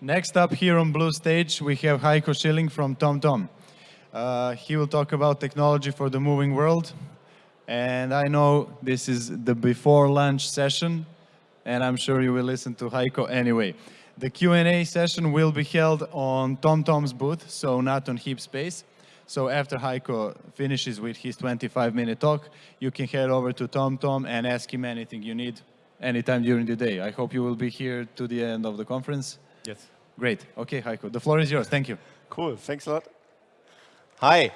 Next up here on blue stage, we have Heiko Schilling from TomTom. Uh, he will talk about technology for the moving world. And I know this is the before lunch session, and I'm sure you will listen to Heiko anyway. The Q&A session will be held on TomTom's booth, so not on Heap Space. So after Heiko finishes with his 25-minute talk, you can head over to TomTom and ask him anything you need anytime during the day. I hope you will be here to the end of the conference. Yes. Great. Okay, Heiko, the floor is yours. Thank you. Cool. Thanks a lot. Hi.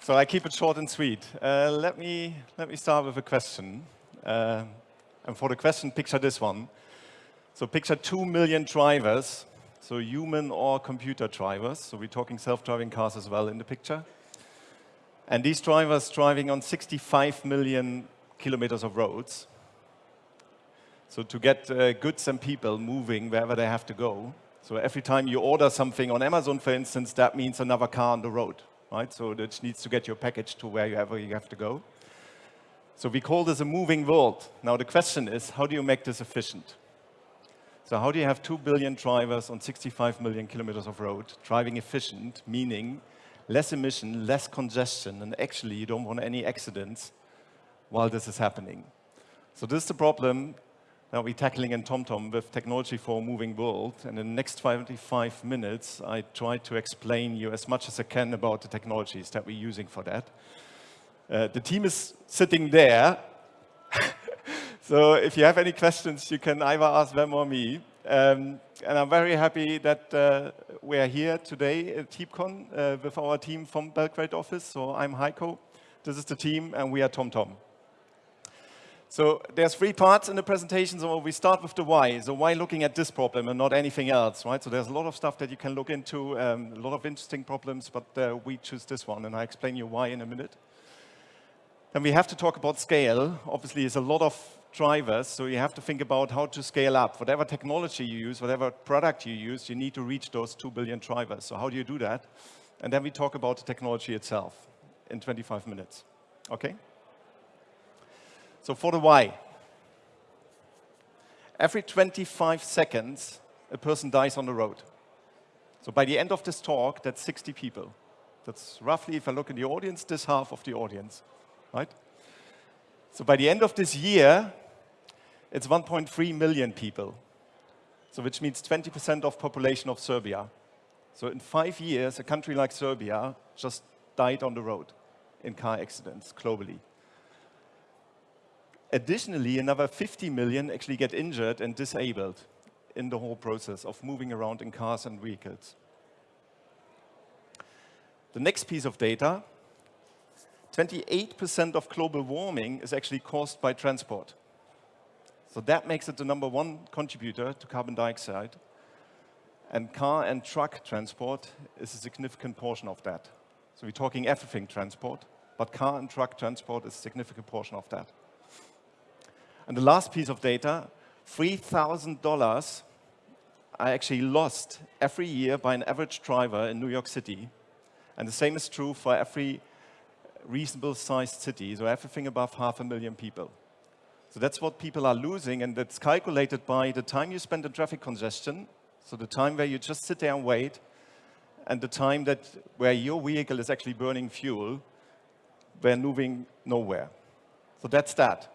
So I keep it short and sweet. Uh, let me let me start with a question. Uh, and for the question, picture this one. So picture two million drivers, so human or computer drivers. So we're talking self-driving cars as well in the picture. And these drivers driving on 65 million kilometers of roads. So to get uh, goods and people moving wherever they have to go. So every time you order something on Amazon, for instance, that means another car on the road, right? So it needs to get your package to wherever you have to go. So we call this a moving world. Now the question is, how do you make this efficient? So how do you have 2 billion drivers on 65 million kilometers of road driving efficient, meaning less emission, less congestion, and actually you don't want any accidents while this is happening. So this is the problem that we're tackling in TomTom with technology for a moving world. And in the next 25 minutes, I try to explain you as much as I can about the technologies that we're using for that. Uh, the team is sitting there. so if you have any questions, you can either ask them or me. Um, and I'm very happy that uh, we're here today at HeapCon uh, with our team from Belgrade office. So I'm Heiko, this is the team, and we are TomTom. So there's three parts in the presentation. So we start with the why. So why looking at this problem and not anything else, right? So there's a lot of stuff that you can look into, um, a lot of interesting problems, but uh, we choose this one, and I explain you why in a minute. Then we have to talk about scale. Obviously, it's a lot of drivers, so you have to think about how to scale up. Whatever technology you use, whatever product you use, you need to reach those 2 billion drivers. So how do you do that? And then we talk about the technology itself in 25 minutes. Okay? So for the why. Every 25 seconds, a person dies on the road. So by the end of this talk, that's 60 people. That's roughly, if I look in the audience, this half of the audience, right? So by the end of this year, it's 1.3 million people. So which means 20% of population of Serbia. So in five years, a country like Serbia just died on the road in car accidents globally. Additionally, another 50 million actually get injured and disabled in the whole process of moving around in cars and vehicles. The next piece of data, 28% of global warming is actually caused by transport. So that makes it the number one contributor to carbon dioxide. And car and truck transport is a significant portion of that. So we're talking everything transport, but car and truck transport is a significant portion of that. And the last piece of data, $3,000 are actually lost every year by an average driver in New York City. And the same is true for every reasonable sized city, so everything above half a million people. So that's what people are losing, and that's calculated by the time you spend in traffic congestion, so the time where you just sit there and wait, and the time that where your vehicle is actually burning fuel, where moving nowhere. So that's that.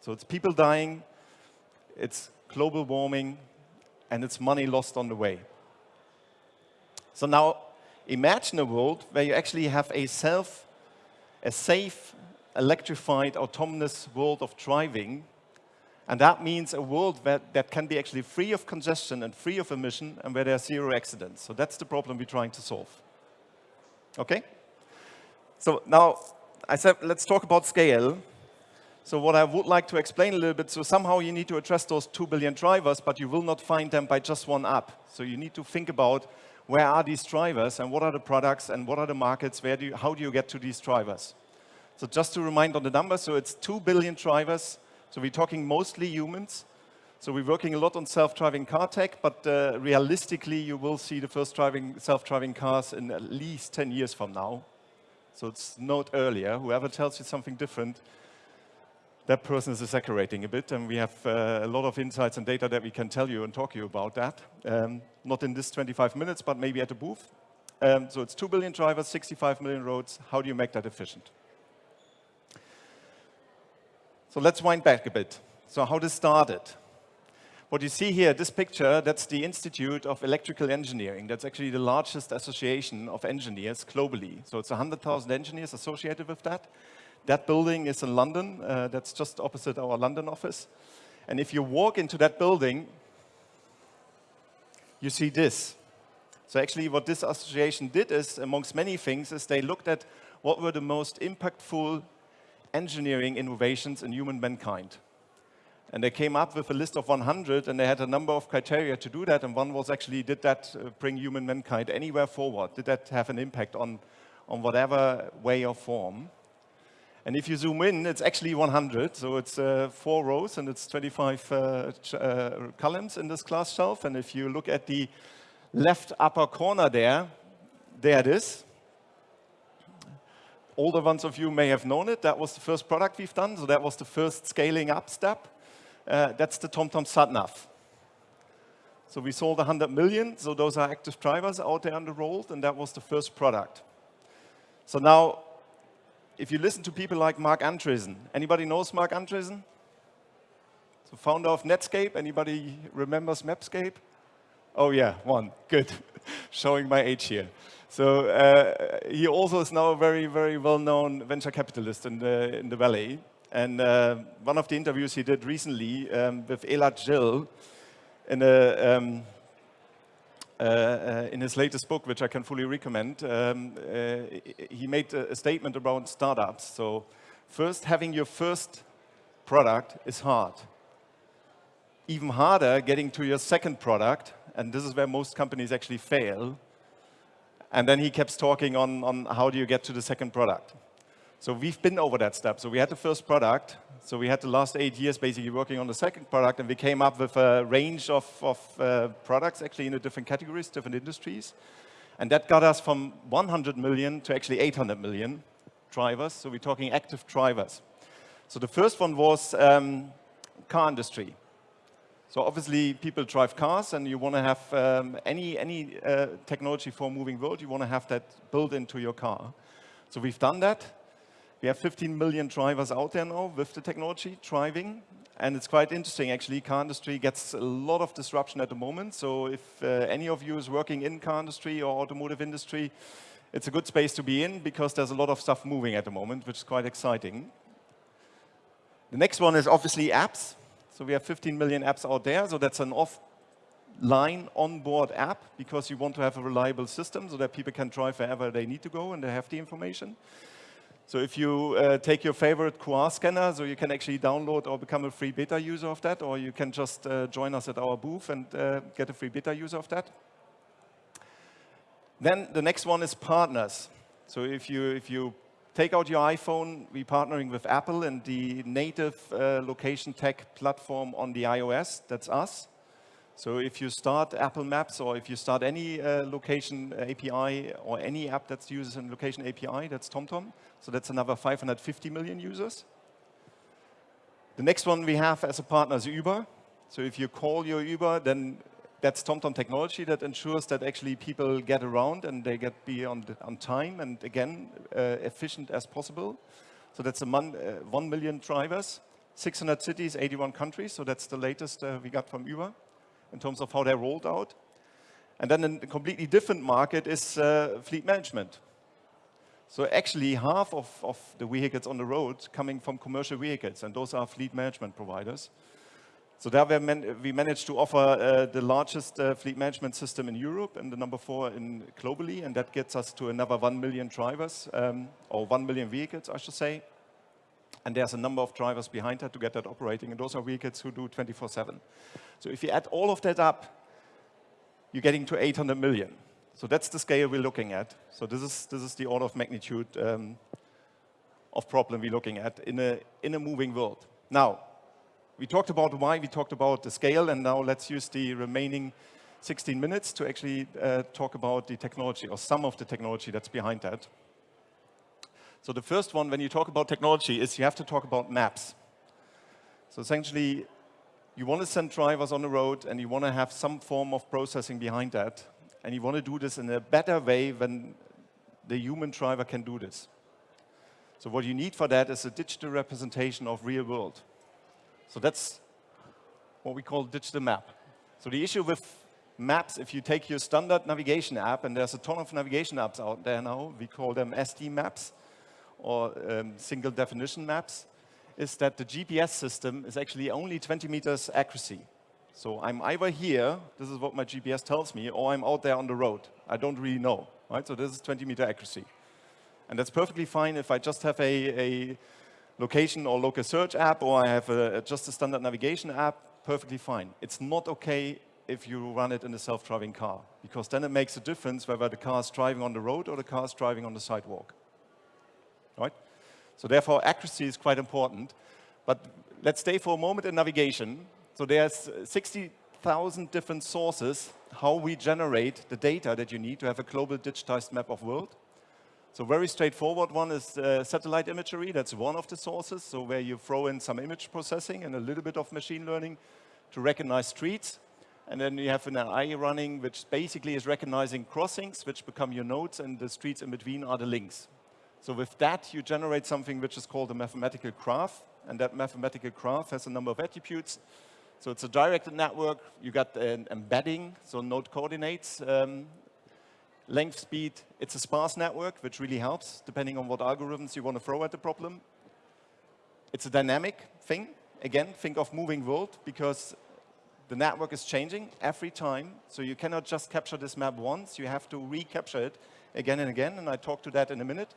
So it's people dying, it's global warming, and it's money lost on the way. So now imagine a world where you actually have a self, a safe, electrified, autonomous world of driving. And that means a world that, that can be actually free of congestion and free of emission and where there are zero accidents. So that's the problem we're trying to solve. Okay? So now I said, let's talk about scale. So what I would like to explain a little bit, so somehow you need to address those 2 billion drivers, but you will not find them by just one app. So you need to think about where are these drivers and what are the products and what are the markets, where do you, how do you get to these drivers? So just to remind on the numbers, so it's 2 billion drivers. So we're talking mostly humans. So we're working a lot on self-driving car tech, but uh, realistically, you will see the first driving self-driving cars in at least 10 years from now. So it's not earlier. Whoever tells you something different that person is exaggerating a bit, and we have uh, a lot of insights and data that we can tell you and talk to you about that. Um, not in this 25 minutes, but maybe at the booth. Um, so it's 2 billion drivers, 65 million roads. How do you make that efficient? So let's wind back a bit. So how this started. What you see here, this picture, that's the Institute of Electrical Engineering. That's actually the largest association of engineers globally. So it's 100,000 engineers associated with that. That building is in London. Uh, that's just opposite our London office. And if you walk into that building, you see this. So actually what this association did is, amongst many things, is they looked at what were the most impactful engineering innovations in human mankind. And they came up with a list of 100, and they had a number of criteria to do that. And one was actually, did that uh, bring human mankind anywhere forward? Did that have an impact on, on whatever way or form? And if you zoom in, it's actually 100. So it's uh, four rows, and it's 25 uh, uh, columns in this class shelf. And if you look at the left upper corner there, there it is. Older ones of you may have known it. That was the first product we've done. So that was the first scaling up step. Uh, that's the TomTom SatNav. So we sold 100 million, so those are active drivers out there on the road, and that was the first product. So now, if you listen to people like Marc Andreessen, anybody knows Marc Andreessen? So founder of Netscape, anybody remembers Mapscape? Oh yeah, one, good. Showing my age here. So uh, he also is now a very, very well-known venture capitalist in the, in the Valley. And uh, one of the interviews he did recently um, with Elad Gil in, a, um, uh, uh, in his latest book, which I can fully recommend, um, uh, he made a, statement around startups. So first, having your first product is hard. Even harder, getting to your second product, and this is where most companies actually fail. And then he keeps talking on, on how do you get to the second product. So we've been over that step. So we had the first product. So we had the last eight years basically working on the second product, and we came up with a range of, of uh, products actually in the different categories, different industries. And that got us from 100 million to actually 800 million drivers. So we're talking active drivers. So the first one was um, car industry. So obviously, people drive cars, and you want to have um, any, any uh, technology for a moving world, you want to have that built into your car. So we've done that. We have 15 million drivers out there now with the technology driving. And it's quite interesting, actually. Car industry gets a lot of disruption at the moment. So if uh, any of you is working in car industry or automotive industry, it's a good space to be in because there's a lot of stuff moving at the moment, which is quite exciting. The next one is obviously apps. So we have 15 million apps out there. So that's an offline onboard app because you want to have a reliable system so that people can drive wherever they need to go and they have the information. So if you uh, take your favorite QR scanner, so you can actually download or become a free beta user of that, or you can just uh, join us at our booth and uh, get a free beta user of that. Then the next one is partners. So if you, if you take out your iPhone, we're partnering with Apple and the native uh, location tech platform on the iOS, that's us. So if you start Apple Maps or if you start any uh, location API or any app that uses a location API, that's TomTom. So that's another 550 million users. The next one we have as a partner is Uber. So if you call your Uber, then that's TomTom technology that ensures that actually people get around and they get be on, on time and again, uh, efficient as possible. So that's a mon, uh, 1 million drivers, 600 cities, 81 countries. So that's the latest uh, we got from Uber in terms of how they're rolled out. And then a completely different market is uh, fleet management. So actually half of, of the vehicles on the road coming from commercial vehicles, and those are fleet management providers. So there we, man we managed to offer uh, the largest uh, fleet management system in Europe and the number four in globally, and that gets us to another 1 million drivers, um, or 1 million vehicles, I should say. And there's a number of drivers behind that to get that operating, and those are vehicles who do 24-7. So if you add all of that up, you're getting to 800 million. So that's the scale we're looking at. So this is, this is the order of magnitude um, of problem we're looking at in a, in a moving world. Now, we talked about why, we talked about the scale, and now let's use the remaining 16 minutes to actually uh, talk about the technology, or some of the technology that's behind that. So the first one, when you talk about technology, is you have to talk about maps. So essentially, you want to send drivers on the road and you want to have some form of processing behind that. And you want to do this in a better way than the human driver can do this. So what you need for that is a digital representation of real world. So that's what we call digital map. So the issue with maps, if you take your standard navigation app, and there's a ton of navigation apps out there now, we call them SD maps or um, single definition maps, is that the GPS system is actually only 20 meters accuracy. So I'm either here, this is what my GPS tells me, or I'm out there on the road. I don't really know, right? So this is 20 meter accuracy. And that's perfectly fine if I just have a, a location or local search app, or I have a, just a standard navigation app, perfectly fine. It's not okay if you run it in a self-driving car, because then it makes a difference whether the car is driving on the road or the car is driving on the sidewalk. Right? So therefore, accuracy is quite important. But let's stay for a moment in navigation. So there's 60,000 different sources how we generate the data that you need to have a global digitized map of world. So very straightforward one is uh, satellite imagery. That's one of the sources. So where you throw in some image processing and a little bit of machine learning to recognize streets. And then you have an AI running, which basically is recognizing crossings, which become your nodes, and the streets in between are the links. So with that, you generate something which is called a mathematical graph. And that mathematical graph has a number of attributes. So it's a directed network. You got an embedding, so node coordinates, um, length, speed. It's a sparse network, which really helps, depending on what algorithms you want to throw at the problem. It's a dynamic thing. Again, think of moving world, because the network is changing every time, so you cannot just capture this map once. You have to recapture it again and again, and I talk to that in a minute.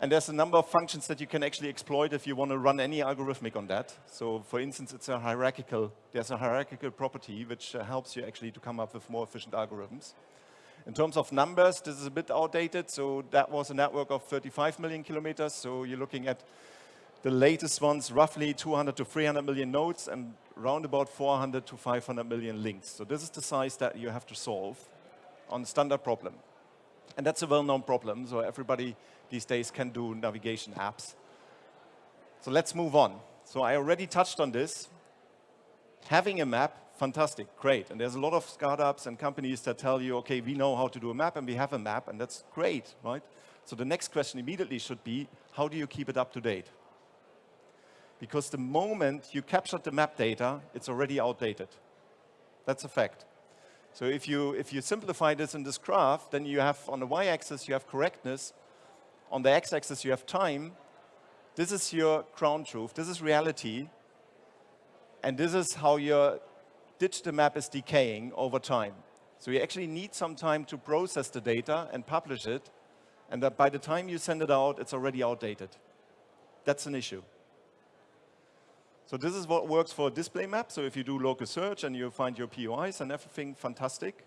And there's a number of functions that you can actually exploit if you want to run any algorithmic on that. So for instance, it's a hierarchical, there's a hierarchical property which uh, helps you actually to come up with more efficient algorithms. In terms of numbers, this is a bit outdated. So that was a network of 35 million kilometers. So you're looking at the latest ones, roughly 200 to 300 million nodes and around about 400 to 500 million links. So this is the size that you have to solve on a standard problem. And that's a well-known problem, so everybody these days can do navigation apps. So let's move on. So I already touched on this. Having a map, fantastic, great. And there's a lot of startups and companies that tell you, okay, we know how to do a map and we have a map, and that's great, right? So the next question immediately should be, how do you keep it up to date? because the moment you captured the map data, it's already outdated. That's a fact. So if you, if you simplify this in this graph, then you have on the y-axis, you have correctness. On the x-axis, you have time. This is your ground truth. This is reality. And this is how your digital map is decaying over time. So you actually need some time to process the data and publish it. And that by the time you send it out, it's already outdated. That's an issue. So this is what works for a display map. So if you do local search and you find your POIs and everything, fantastic.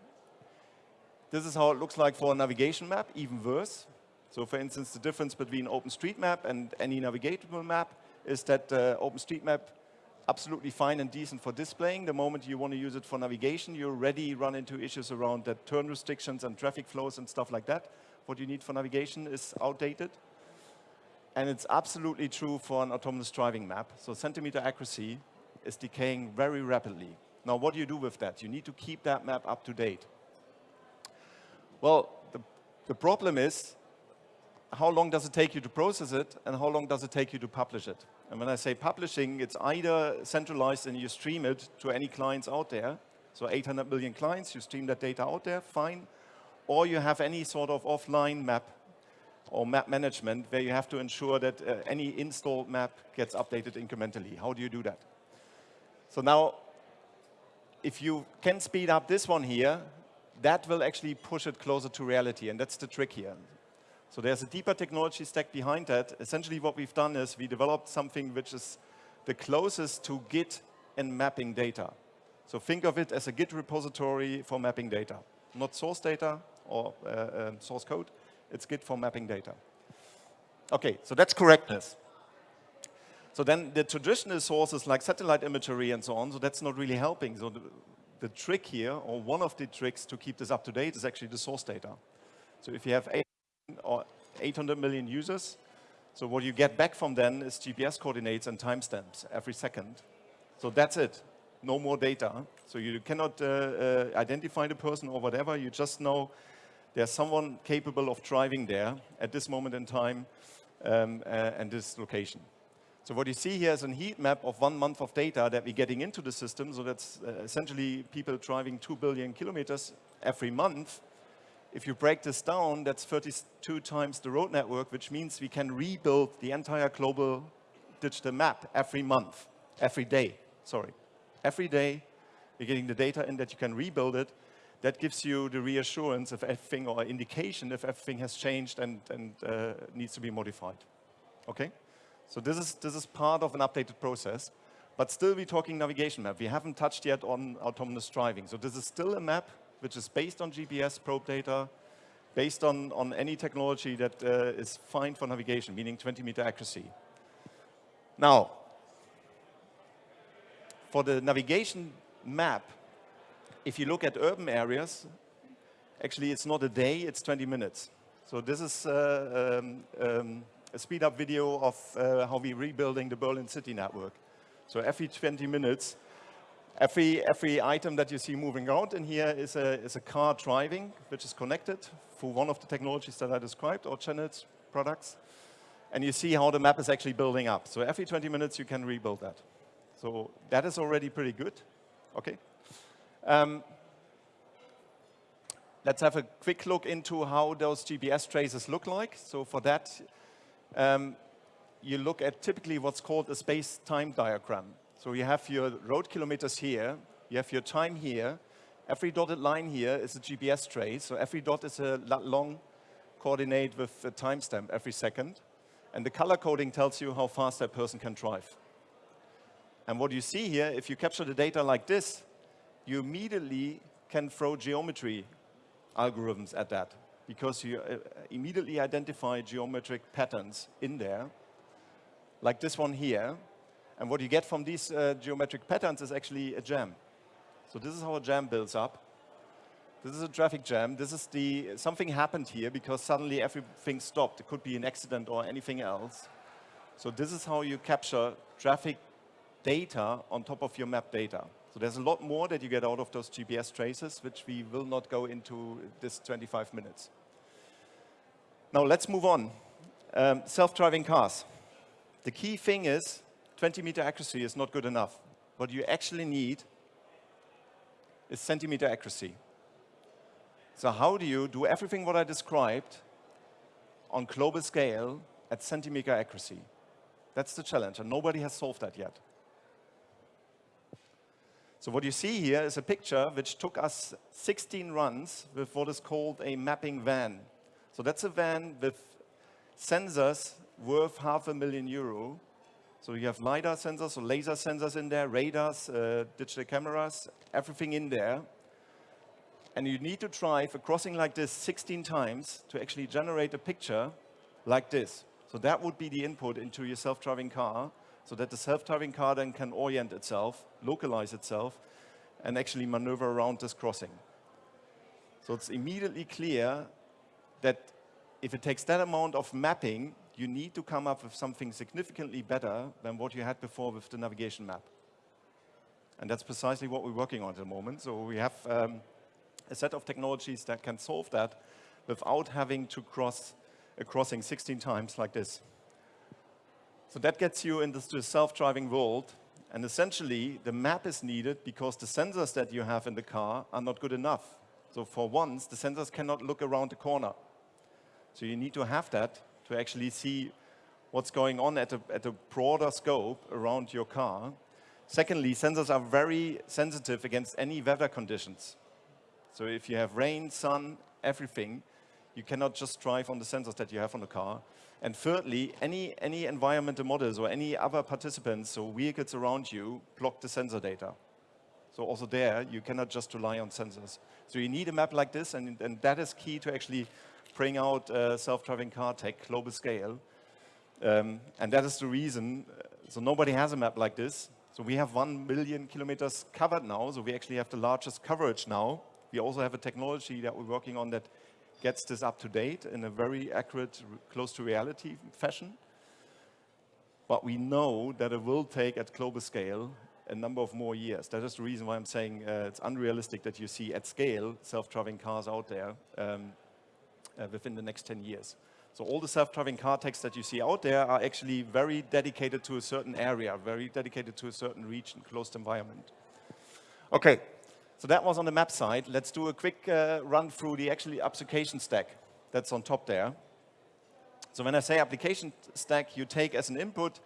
This is how it looks like for a navigation map, even worse. So for instance, the difference between OpenStreetMap and any navigatable map is that uh, OpenStreetMap absolutely fine and decent for displaying. The moment you want to use it for navigation, you already run into issues around that turn restrictions and traffic flows and stuff like that. What you need for navigation is outdated. And it's absolutely true for an autonomous driving map. So centimeter accuracy is decaying very rapidly. Now, what do you do with that? You need to keep that map up to date. Well, the, the problem is, how long does it take you to process it, and how long does it take you to publish it? And when I say publishing, it's either centralized and you stream it to any clients out there. So 800 million clients, you stream that data out there, fine. Or you have any sort of offline map or map management where you have to ensure that uh, any installed map gets updated incrementally. How do you do that? So now, if you can speed up this one here, that will actually push it closer to reality, and that's the trick here. So there's a deeper technology stack behind that. Essentially what we've done is we developed something which is the closest to Git and mapping data. So think of it as a Git repository for mapping data. Not source data or uh, uh, source code, it's Git for mapping data. Okay, so that's correctness. So then the traditional sources like satellite imagery and so on, so that's not really helping. So the, the trick here, or one of the tricks to keep this up to date is actually the source data. So if you have or 800 million users, so what you get back from then is GPS coordinates and timestamps every second. So that's it. No more data. So you cannot uh, uh, identify the person or whatever. You just know there's someone capable of driving there at this moment in time um, uh, and this location. So what you see here is a heat map of one month of data that we're getting into the system. So that's uh, essentially people driving 2 billion kilometers every month. If you break this down, that's 32 times the road network, which means we can rebuild the entire global digital map every month, every day, sorry. Every day, you're getting the data in that you can rebuild it. That gives you the reassurance of everything or indication if everything has changed and, and uh, needs to be modified. Okay? So this is, this is part of an updated process. But still, we're talking navigation map. We haven't touched yet on autonomous driving. So this is still a map which is based on GPS probe data, based on, on any technology that uh, is fine for navigation, meaning 20 meter accuracy. Now, for the navigation map, if you look at urban areas, actually it's not a day, it's 20 minutes. So this is uh, um, um, a speed up video of uh, how we're rebuilding the Berlin city network. So every 20 minutes, every, every item that you see moving around in here is a, is a car driving, which is connected through one of the technologies that I described, or channels products. And you see how the map is actually building up. So every 20 minutes, you can rebuild that. So that is already pretty good. Okay. Um, let's have a quick look into how those GPS traces look like. So for that, um, you look at typically what's called a space-time diagram. So you have your road kilometers here, you have your time here, every dotted line here is a GPS trace, so every dot is a long coordinate with a timestamp every second. And the color coding tells you how fast that person can drive. And what you see here, if you capture the data like this, you immediately can throw geometry algorithms at that because you uh, immediately identify geometric patterns in there, like this one here. And what you get from these uh, geometric patterns is actually a jam. So this is how a jam builds up. This is a traffic jam. This is the, something happened here because suddenly everything stopped. It could be an accident or anything else. So this is how you capture traffic data on top of your map data. So there's a lot more that you get out of those GPS traces, which we will not go into this 25 minutes. Now let's move on. Um, Self-driving cars. The key thing is 20 meter accuracy is not good enough. What you actually need is centimeter accuracy. So how do you do everything what I described on global scale at centimeter accuracy? That's the challenge, and nobody has solved that yet. So what you see here is a picture which took us 16 runs with what is called a mapping van. So that's a van with sensors worth half a million euro. So you have LiDAR sensors, so laser sensors in there, radars, uh, digital cameras, everything in there. And you need to drive a crossing like this 16 times to actually generate a picture like this. So that would be the input into your self-driving car so that the self-driving car then can orient itself, localize itself, and actually maneuver around this crossing. So it's immediately clear that if it takes that amount of mapping, you need to come up with something significantly better than what you had before with the navigation map. And that's precisely what we're working on at the moment. So we have um, a set of technologies that can solve that without having to cross a crossing 16 times like this. So that gets you into the self-driving world. And essentially, the map is needed because the sensors that you have in the car are not good enough. So for once, the sensors cannot look around the corner. So you need to have that to actually see what's going on at a, at a broader scope around your car. Secondly, sensors are very sensitive against any weather conditions. So if you have rain, sun, everything, you cannot just drive on the sensors that you have on the car. And thirdly, any, any environmental models or any other participants or vehicles around you block the sensor data. So also there, you cannot just rely on sensors. So you need a map like this, and, and that is key to actually bring out uh, self-driving car tech, global scale. Um, and that is the reason, uh, so nobody has a map like this. So we have one million kilometers covered now, so we actually have the largest coverage now. We also have a technology that we're working on that gets this up to date in a very accurate, close to reality fashion. But we know that it will take at global scale a number of more years. That is the reason why I'm saying uh, it's unrealistic that you see at scale self-driving cars out there um, uh, within the next 10 years. So all the self-driving car techs that you see out there are actually very dedicated to a certain area, very dedicated to a certain region, closed environment. Okay, so that was on the map side. Let's do a quick uh, run through the actually application stack that's on top there. So when I say application stack, you take as an input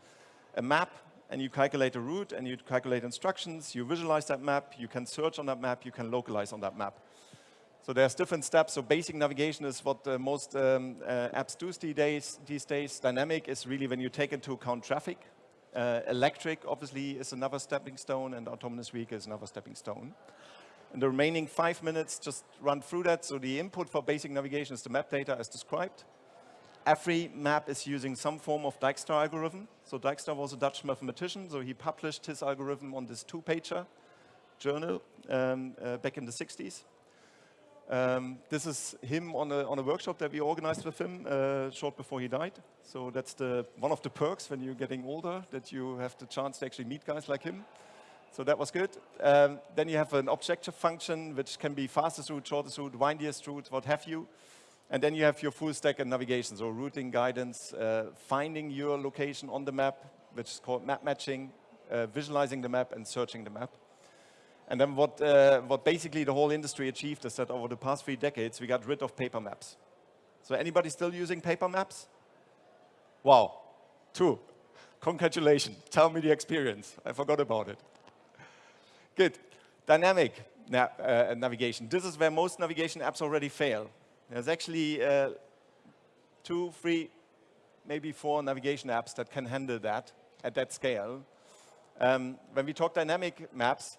a map and you calculate a route and you calculate instructions, you visualize that map, you can search on that map, you can localize on that map. So there's different steps. So basic navigation is what uh, most um, uh, apps do these days, these days. Dynamic is really when you take into account traffic. Uh, electric, obviously, is another stepping stone, and autonomous vehicle is another stepping stone. In the remaining five minutes, just run through that. So the input for basic navigation is the map data as described every map is using some form of Dijkstra algorithm. So Dijkstra was a Dutch mathematician, so he published his algorithm on this two-pager journal um, uh, back in the 60s. Um, this is him on a, on a workshop that we organized with him uh, short before he died. So that's the, one of the perks when you're getting older, that you have the chance to actually meet guys like him. So that was good. Um, then you have an objective function, which can be fastest route, shortest route, windiest route, what have you. And then you have your full stack and navigation, so routing guidance, uh, finding your location on the map, which is called map matching, uh, visualizing the map and searching the map. And then what, uh, what basically the whole industry achieved is that over the past three decades, we got rid of paper maps. So anybody still using paper maps? Wow, two. Congratulations, tell me the experience. I forgot about it. Good, dynamic na uh, navigation. This is where most navigation apps already fail. There's actually uh, two, three, maybe four navigation apps that can handle that at that scale. Um, when we talk dynamic maps,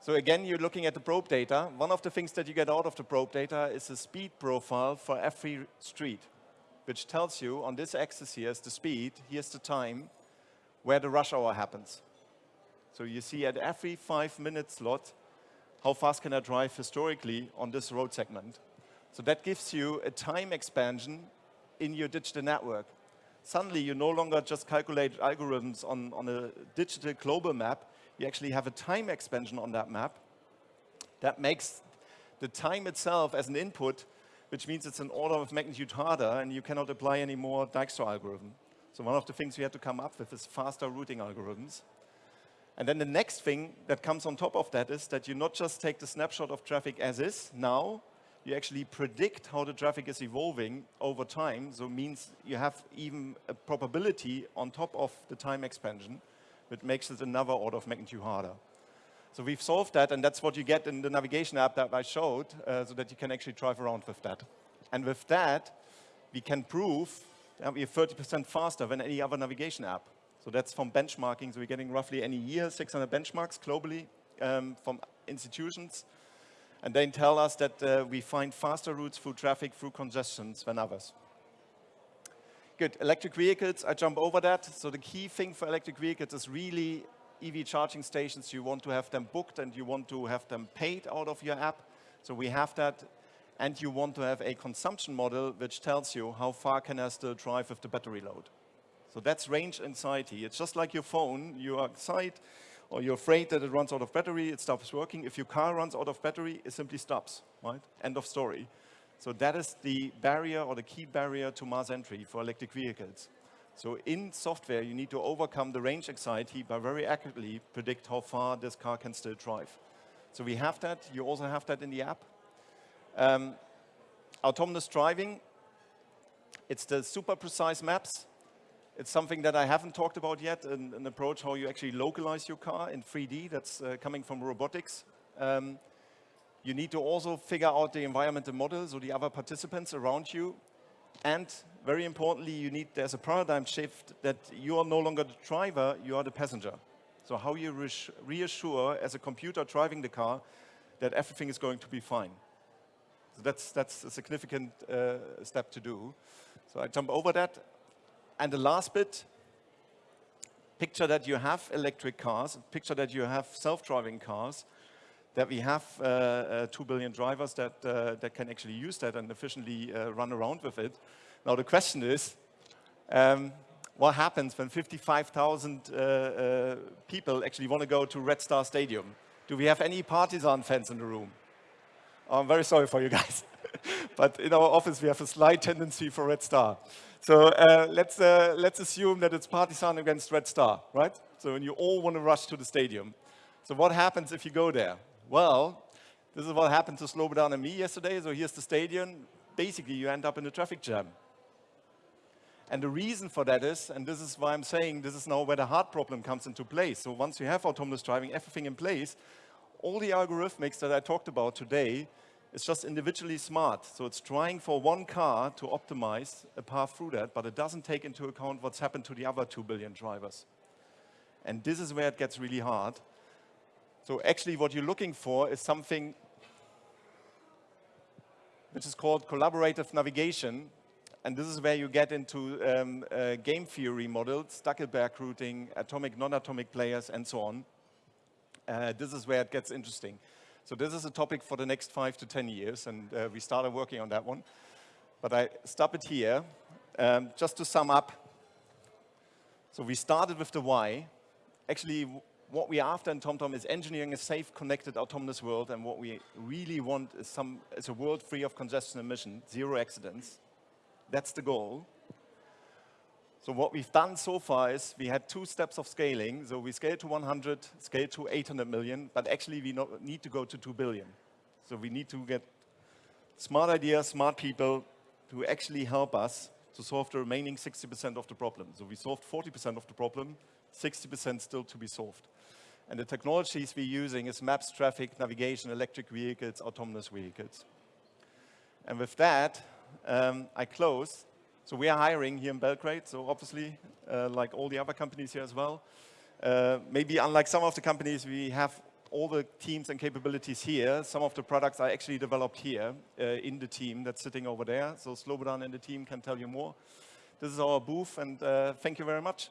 so again, you're looking at the probe data. One of the things that you get out of the probe data is a speed profile for every street, which tells you on this axis here is the speed, here's the time, where the rush hour happens. So you see at every five minute slot, how fast can I drive historically on this road segment. So that gives you a time expansion in your digital network. Suddenly, you no longer just calculate algorithms on, on a digital global map. You actually have a time expansion on that map that makes the time itself as an input, which means it's an order of magnitude harder, and you cannot apply any more Dijkstra algorithm. So one of the things we had to come up with is faster routing algorithms. And then the next thing that comes on top of that is that you not just take the snapshot of traffic as is now, you actually predict how the traffic is evolving over time. So means you have even a probability on top of the time expansion, which makes it another order of magnitude harder. So we've solved that, and that's what you get in the navigation app that I showed, uh, so that you can actually drive around with that. And with that, we can prove that we're 30% faster than any other navigation app. So that's from benchmarking. So we're getting roughly any year 600 benchmarks globally um, from institutions and they tell us that uh, we find faster routes through traffic, through congestions than others. Good, electric vehicles, I jump over that. So the key thing for electric vehicles is really EV charging stations. You want to have them booked and you want to have them paid out of your app. So we have that. And you want to have a consumption model which tells you how far can I still drive with the battery load. So that's range anxiety. It's just like your phone. You are excited or you're afraid that it runs out of battery, it stops working. If your car runs out of battery, it simply stops, right? End of story. So that is the barrier or the key barrier to mass entry for electric vehicles. So in software, you need to overcome the range anxiety by very accurately predict how far this car can still drive. So we have that. You also have that in the app. Um, autonomous driving, it's the super precise maps it's something that I haven't talked about yet, an, an approach how you actually localize your car in 3D that's uh, coming from robotics. Um, you need to also figure out the environmental models or the other participants around you. And very importantly, you need, there's a paradigm shift that you are no longer the driver, you are the passenger. So how you reassure as a computer driving the car that everything is going to be fine. So that's, that's a significant uh, step to do. So I jump over that. And the last bit, picture that you have electric cars, picture that you have self-driving cars, that we have uh, uh, 2 billion drivers that, uh, that can actually use that and efficiently uh, run around with it. Now the question is, um, what happens when 55,000 uh, uh, people actually want to go to Red Star Stadium? Do we have any Partizan fans in the room? I'm very sorry for you guys. but in our office, we have a slight tendency for Red Star. So uh, let's, uh, let's assume that it's Partizan against Red Star, right? So when you all want to rush to the stadium. So what happens if you go there? Well, this is what happened to Slobodan and me yesterday. So here's the stadium. Basically, you end up in a traffic jam. And the reason for that is, and this is why I'm saying this is now where the hard problem comes into place. So once you have autonomous driving, everything in place, all the algorithmics that I talked about today is just individually smart. So it's trying for one car to optimize a path through that, but it doesn't take into account what's happened to the other 2 billion drivers. And this is where it gets really hard. So actually what you're looking for is something which is called collaborative navigation. And this is where you get into um, uh, game theory models, Stackelberg routing, atomic, non-atomic players, and so on. Uh, this is where it gets interesting. So this is a topic for the next five to 10 years, and uh, we started working on that one. But I stop it here. Um, just to sum up, so we started with the why. Actually, what we're after in TomTom is engineering a safe, connected, autonomous world, and what we really want is, some, is a world free of congestion emission, zero accidents. That's the goal. So what we've done so far is we had two steps of scaling. So we scaled to 100, scaled to 800 million, but actually we need to go to 2 billion. So we need to get smart ideas, smart people to actually help us to solve the remaining 60% of the problem. So we solved 40% of the problem, 60% still to be solved. And the technologies we're using is maps, traffic, navigation, electric vehicles, autonomous vehicles. And with that, um, I close. So we are hiring here in Belgrade, so obviously, uh, like all the other companies here as well. Uh, maybe unlike some of the companies, we have all the teams and capabilities here. Some of the products are actually developed here uh, in the team that's sitting over there. So Slobodan and the team can tell you more. This is our booth, and uh, thank you very much.